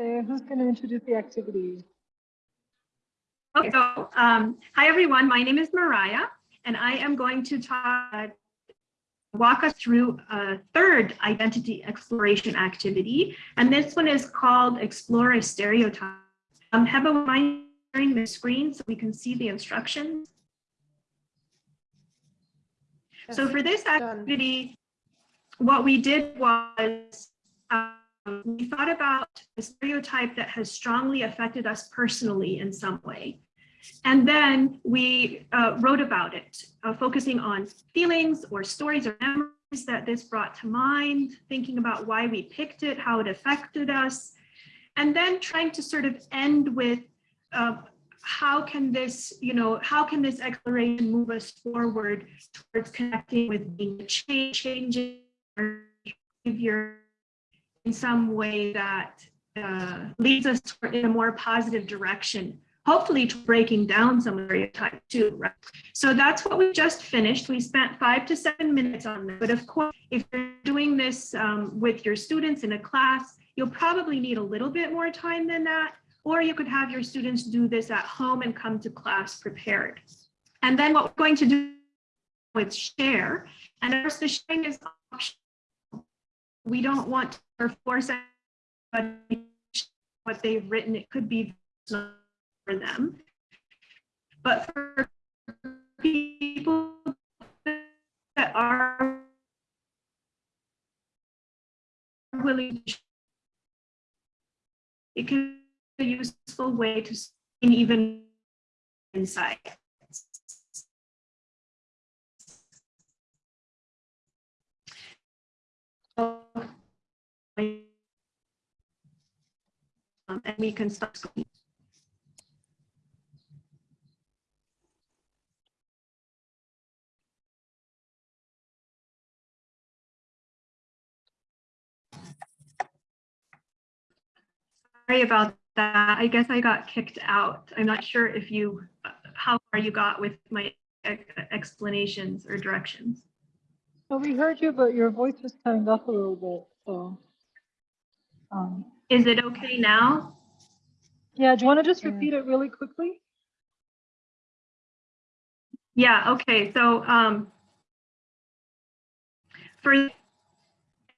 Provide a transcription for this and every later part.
Okay, who's going to introduce the activity? Okay, so um, hi everyone, my name is Mariah, and I am going to talk, walk us through a third identity exploration activity, and this one is called Explore a Stereotype. Um, have a mind sharing the screen so we can see the instructions. So for this activity, what we did was um, we thought about a stereotype that has strongly affected us personally in some way. And then we uh, wrote about it, uh, focusing on feelings or stories or memories that this brought to mind, thinking about why we picked it, how it affected us, and then trying to sort of end with uh, how can this, you know, how can this exploration move us forward towards connecting with being change, changing our behavior some way that uh, leads us in a more positive direction, hopefully to breaking down some stereotypes too. Right? So that's what we just finished. We spent five to seven minutes on that. But of course, if you're doing this um, with your students in a class, you'll probably need a little bit more time than that. Or you could have your students do this at home and come to class prepared. And then what we're going to do with share, and of course the sharing is optional. We don't want to force what they've written. It could be for them. But for people that are willing to it can be a useful way to see even insight. Um, Um, and we can stop. Sorry about that. I guess I got kicked out. I'm not sure if you, how far you got with my explanations or directions. Well, we heard you, but your voice was cutting off a little bit, so. Um, Is it okay now? yeah, do you want to just repeat it really quickly? Yeah, okay, so um, for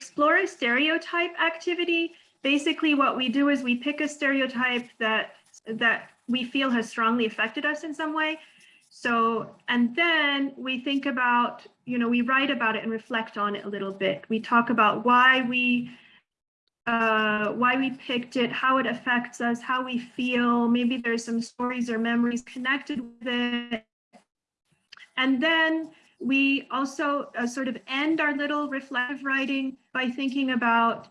explore a stereotype activity, basically what we do is we pick a stereotype that that we feel has strongly affected us in some way. So, and then we think about, you know, we write about it and reflect on it a little bit. We talk about why we uh, why we picked it, how it affects us, how we feel. Maybe there's some stories or memories connected with it. And then we also uh, sort of end our little reflective writing by thinking about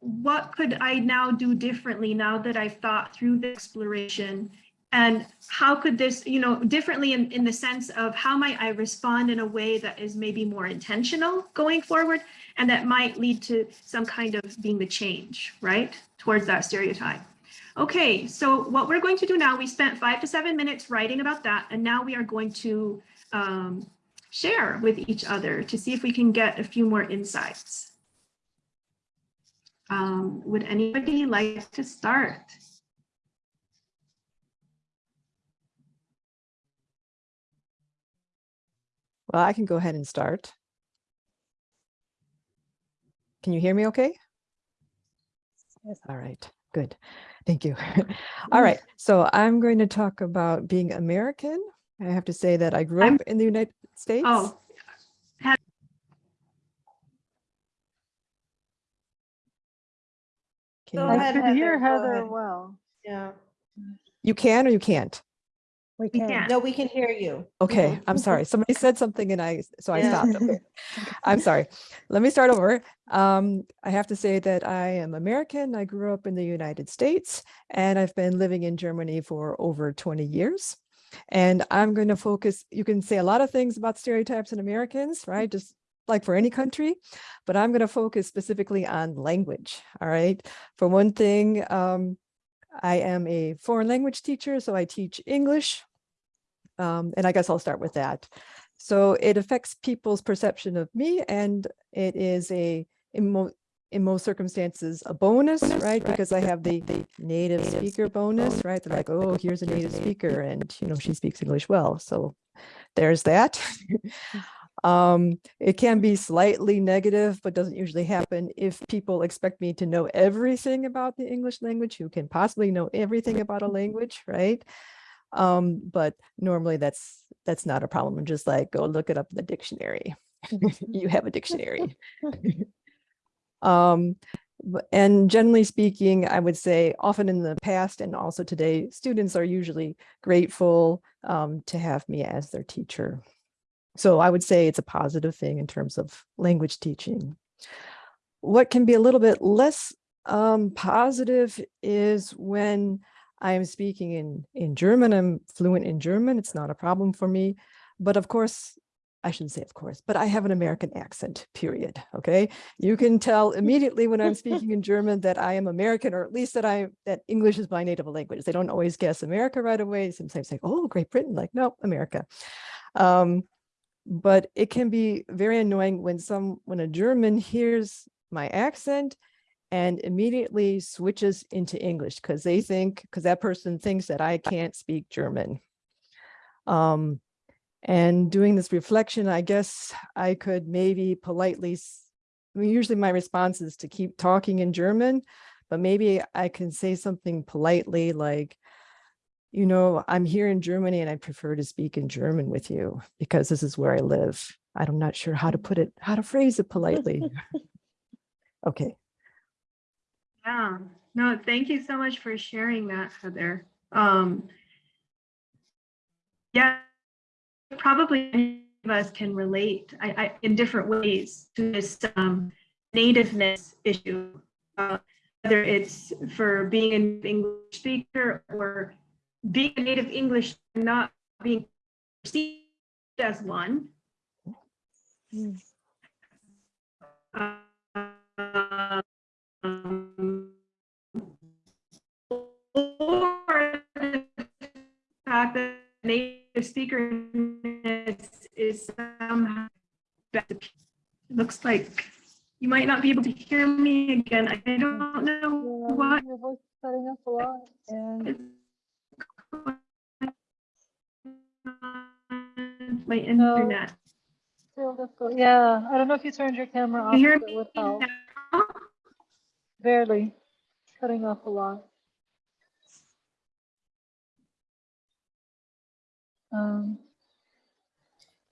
what could I now do differently now that I've thought through the exploration and how could this, you know, differently in, in the sense of how might I respond in a way that is maybe more intentional going forward and that might lead to some kind of being the change, right, towards that stereotype. Okay, so what we're going to do now, we spent five to seven minutes writing about that, and now we are going to um, share with each other to see if we can get a few more insights. Um, would anybody like to start? Well, I can go ahead and start. Can you hear me okay? Yes. All right, good. Thank you. All right, so I'm going to talk about being American. I have to say that I grew I'm- up in the United States. Oh, Can Go you, I ahead, could hear Heather, go Heather well. Yeah, you can or you can't? We we can. can't. no, we can hear you. Okay, I'm sorry. Somebody said something and I, so I Yeah. stopped. Okay. I'm sorry. Let me start over. Um, I have to say that I am American. I grew up in the United States and I've been living in Germany for over 20 years. And I'm going to focus, you can say a lot of things about stereotypes in Americans, right? Just like for any country, but I'm going to focus specifically on language. All right. For one thing, um, I am a foreign language teacher, so I teach English. Um, and I guess I'll start with that. So it affects people's perception of me and it is a emo in most circumstances a bonus, right? Because I have the native speaker bonus, right? They're like, oh, here's a native speaker and, you know, she speaks English well. So there's that. Um, it can be slightly negative, but doesn't usually happen if people expect me to know everything about the English language, who can possibly know everything about a language, right? Um, but normally that's that's not a problem. I'm just like, go look it up in the dictionary. you have a dictionary. um, and generally speaking, I would say often in the past and also today, students are usually grateful um, to have me as their teacher. So I would say it's a positive thing in terms of language teaching. What can be a little bit less um, positive is when I'm speaking in, in German, I'm fluent in German, it's not a problem for me. But of course, I shouldn't say of course, but I have an American accent, period, okay? You can tell immediately when I'm speaking in German that I am American, or at least that I, that English is my native language. They don't always guess America right away. Sometimes say, oh, Great Britain, like, no, America. Um, but it can be very annoying when some when a German hears my accent and immediately switches into English because they think because that person thinks that I can't speak German. Um, and doing this reflection, I guess I could maybe politely, I mean, usually my response is to keep talking in German, but maybe I can say something politely like, you know, I'm here in Germany and I prefer to speak in German with you because this is where I live. I'm not sure how to put it, how to phrase it politely. Okay, Yeah, no, thank you so much for sharing that, Heather. Um, yeah, probably of us can relate I, I, in different ways to this um, nativeness issue, uh, whether it's for being an English speaker or being a native English and not being perceived as one. Mm. Um, or the fact that native speaker is somehow looks like you might not be able to hear me again. I don't know what my internet. still. Yeah, I don't know if you turned your camera off. You hear me would Barely, cutting off a lot. Um,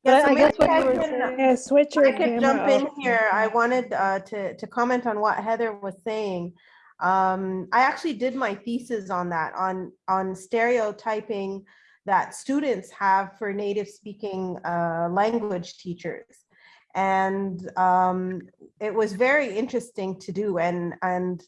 Yeah, But I- so I guess maybe what you I were can, saying- Yeah, switch your I could jump camera in here. I wanted uh, to, to comment on what Heather was saying. Um, I actually did my thesis on that, on, on stereotyping that students have for native speaking uh, language teachers. And um, it was very interesting to do and, and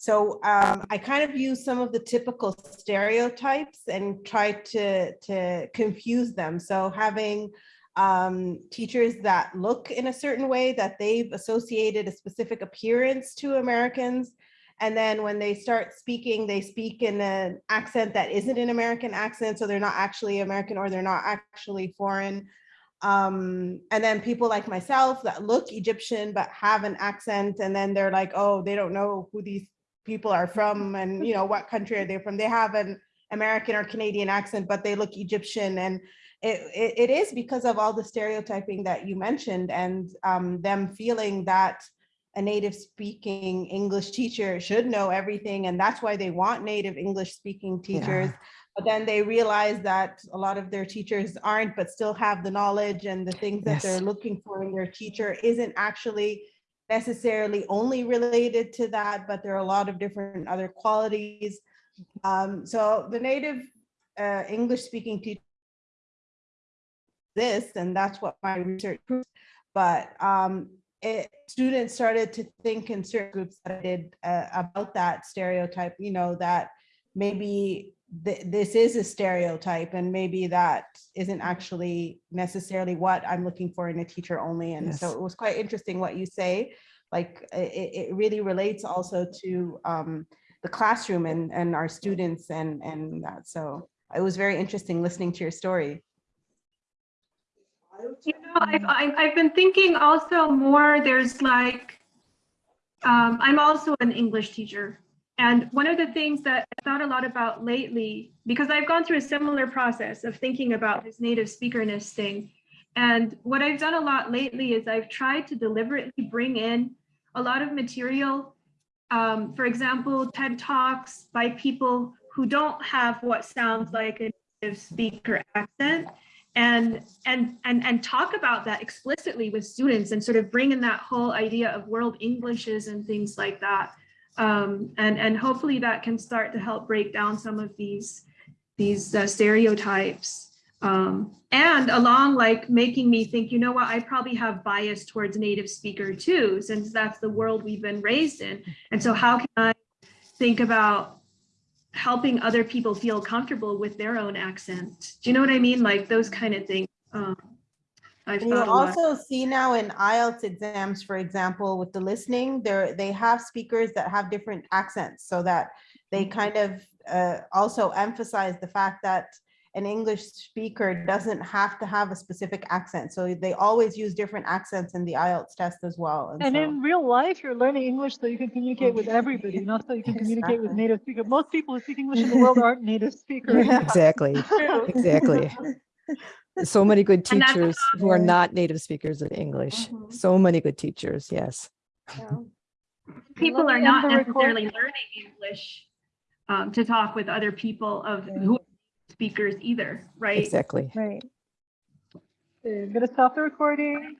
so um, I kind of used some of the typical stereotypes and tried to, to confuse them. So having um, teachers that look in a certain way that they've associated a specific appearance to Americans. And then when they start speaking, they speak in an accent that isn't an American accent. So they're not actually American or they're not actually foreign. Um, and then people like myself that look Egyptian but have an accent and then they're like, oh, they don't know who these people are from and you know what country are they from. They have an American or Canadian accent, but they look Egyptian and it, it, it is because of all the stereotyping that you mentioned and um, them feeling that a native speaking English teacher should know everything. And that's why they want native English speaking teachers. But then they realize that a lot of their teachers aren't, but still have the knowledge and the things that they're looking for in their teacher isn't actually necessarily only related to that, but there are a lot of different other qualities. Um, so the native uh, English speaking teacher this, and that's what my research proves. But um, it, students started to think in certain groups that I did uh, about that stereotype, you know, that maybe th- this is a stereotype and maybe that isn't actually necessarily what I'm looking for in a teacher only. And so it was quite interesting what you say. Like it, it really relates also to um, the classroom and, and our students and, and that. So it was very interesting listening to your story. You know, I've, I've, been thinking also more, there's like, um, I'm also an English teacher. And one of the things that I thought a lot about lately, because I've gone through a similar process of thinking about this native speakerness thing. And what I've done a lot lately is I've tried to deliberately bring in a lot of material. Um, for example, TED Talks by people who don't have what sounds like a native speaker accent and and and and talk about that explicitly with students and sort of bring in that whole idea of world englishes and things like that. Um, and and hopefully that can start to help break down some of these these uh, stereotypes. Um, and along like making me think you know what I probably have bias towards native speaker too since that's the world we've been raised in. And so how can I think about helping other people feel comfortable with their own accent. Do you know what I mean? Like those kind of things. Um, I've you also see now in IELTS exams, for example, with the listening, there, they have speakers that have different accents so that they Mm-hmm. kind of uh, also emphasize the fact that an English speaker doesn't have to have a specific accent. So they always use different accents in the IELTS test as well. And so- in real life, you're learning English so you can communicate with everybody, not so you can communicate with native speakers. Most people who speak English in the world aren't native speakers. Yeah. Exactly, exactly. So many good teachers who are not native speakers of English. Mhm. So many good teachers, yes. Yeah. People are not end the necessarily learning English um, to talk with other people of who are speakers either, right? Exactly. Right. Okay, I'm gonna stop the recording.